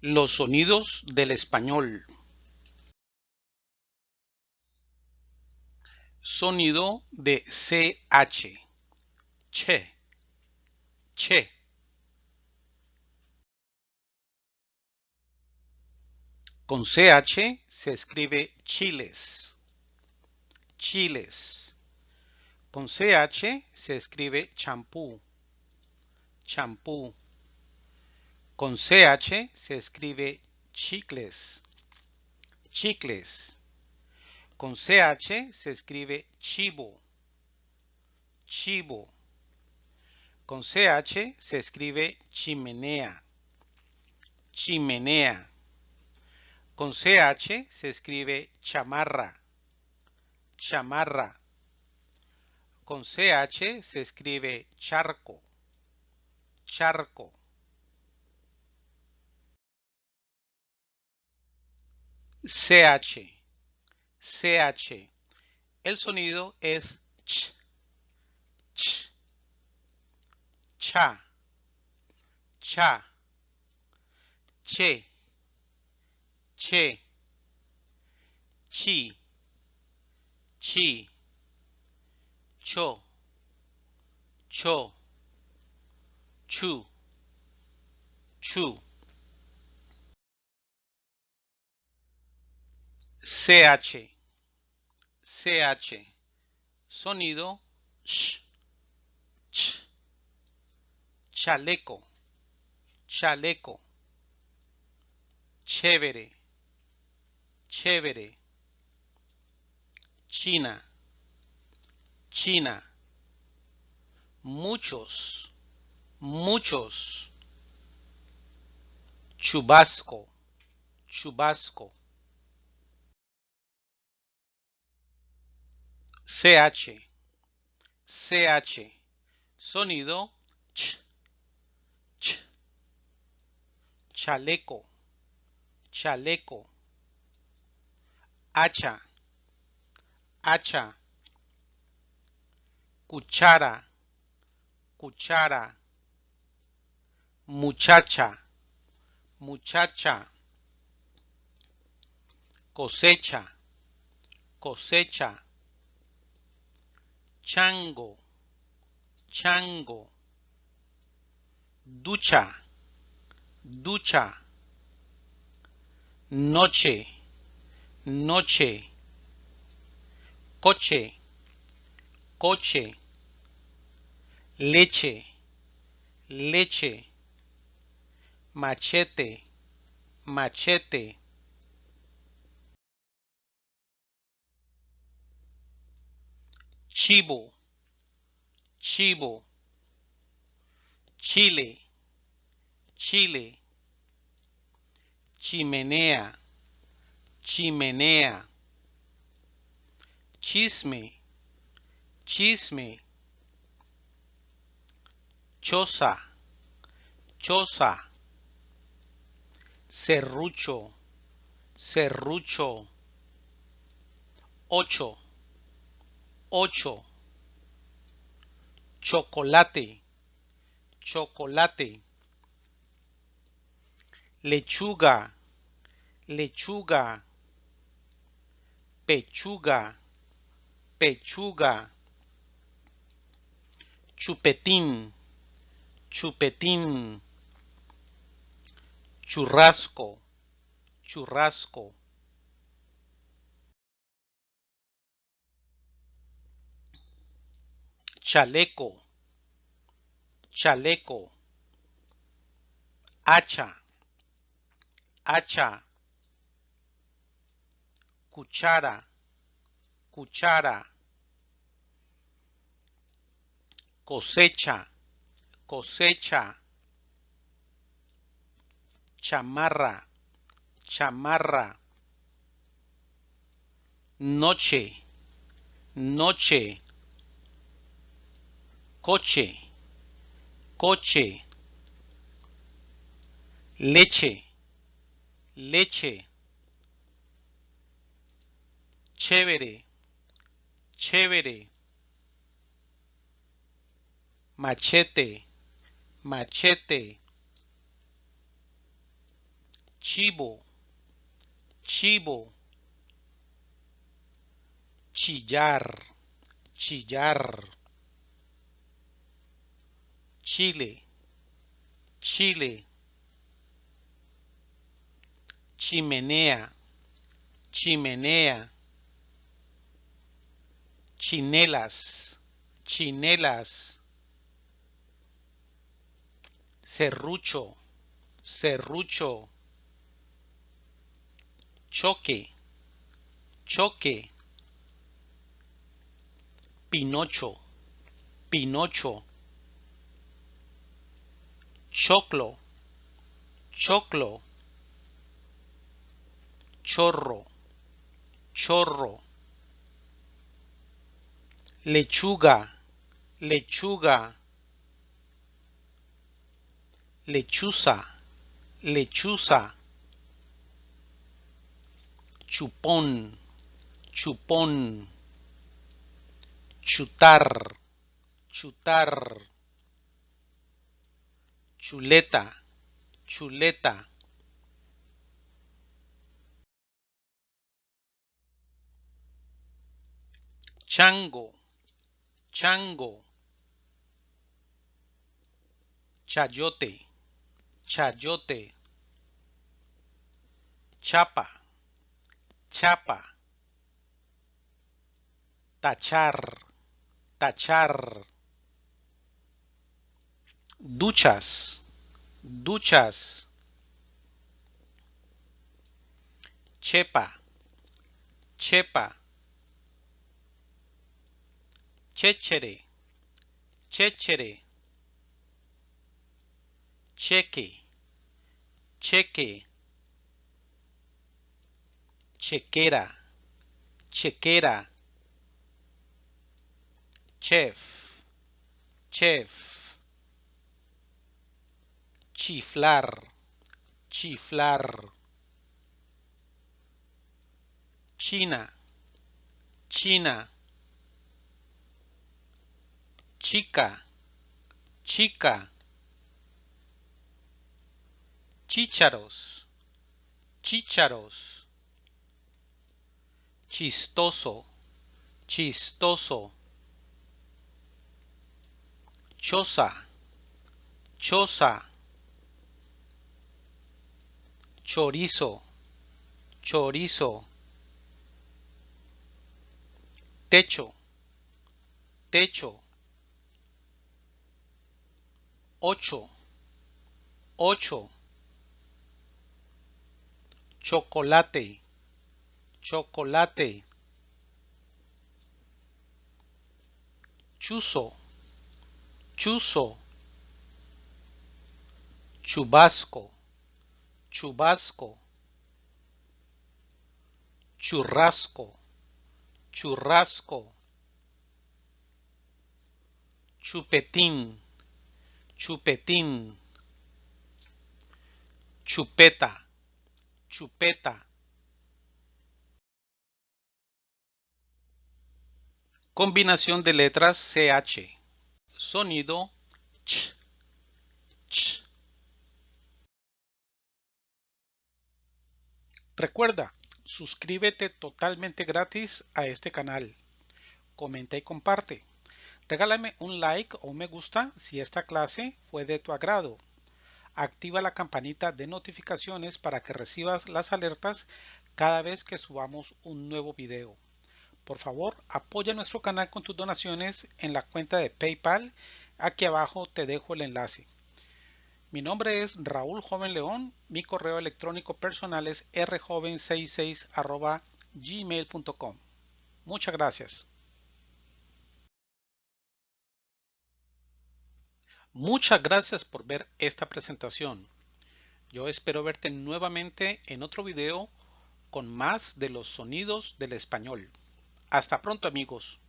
Los sonidos del español. Sonido de CH. Che. Che. Con CH se escribe chiles. Chiles. Con CH se escribe champú. Champú. Con CH se escribe chicles. Chicles. Con CH se escribe chivo. Chivo. Con CH se escribe chimenea. Chimenea. Con CH se escribe chamarra. Chamarra. Con CH se escribe charco. Charco. CH. CH. El sonido es ch, ch, cha, cha, che, che, chi, chi, cho, cho, chu, chu. CH, CH, sonido. Sh, ch, chaleco, chaleco, chévere, chévere, China, China, muchos, muchos, chubasco, chubasco. CH, CH, sonido ch, ch, chaleco, chaleco, hacha, hacha, cuchara, cuchara, muchacha, muchacha, cosecha, cosecha chango, chango, ducha, ducha, noche, noche, coche, coche, leche, leche, machete, machete. Chivo, chivo, chile, chile, chimenea, chimenea, chisme, chisme, choza, choza, serrucho, serrucho, ocho, ocho. Chocolate. Chocolate. Lechuga. Lechuga. Pechuga. Pechuga. Chupetín. Chupetín. Churrasco. Churrasco chaleco, chaleco, hacha, hacha, cuchara, cuchara, cosecha, cosecha, chamarra, chamarra, noche, noche, coche, coche, leche, leche, chévere, chévere, machete, machete, chivo, chivo, chillar, chillar, chile, chile, chimenea, chimenea, chinelas, chinelas, serrucho, serrucho, choque, choque, pinocho, pinocho, choclo, choclo, chorro, chorro, lechuga, lechuga, lechuza, lechuza, chupón, chupón, chutar, chutar, chuleta, chuleta. Chango, chango. Chayote, chayote. Chapa, chapa. Tachar, tachar. Duchas, duchas. Chepa, chepa. Chéchere, chéchere. Cheque, cheque. Chequera, chequera. Chef, chef. Chiflar, chiflar. China, China. Chica, chica. Chícharos, chícharos. Chistoso, chistoso. Choza, choza. Chorizo, chorizo. Techo, techo. Ocho, ocho. Chocolate, chocolate. Chuzo, chuzo. Chubasco, chubasco. Churrasco, churrasco. Chupetín, chupetín. Chupeta, chupeta. Combinación de letras CH. Sonido ch. Recuerda, suscríbete totalmente gratis a este canal. Comenta y comparte. Regálame un like o un me gusta si esta clase fue de tu agrado. Activa la campanita de notificaciones para que recibas las alertas cada vez que subamos un nuevo video. Por favor, apoya nuestro canal con tus donaciones en la cuenta de PayPal. Aquí abajo te dejo el enlace. Mi nombre es Raúl Joven León. Mi correo electrónico personal es rjoven66 gmail.com. Muchas gracias. Muchas gracias por ver esta presentación. Yo espero verte nuevamente en otro video con más de los sonidos del español. Hasta pronto amigos.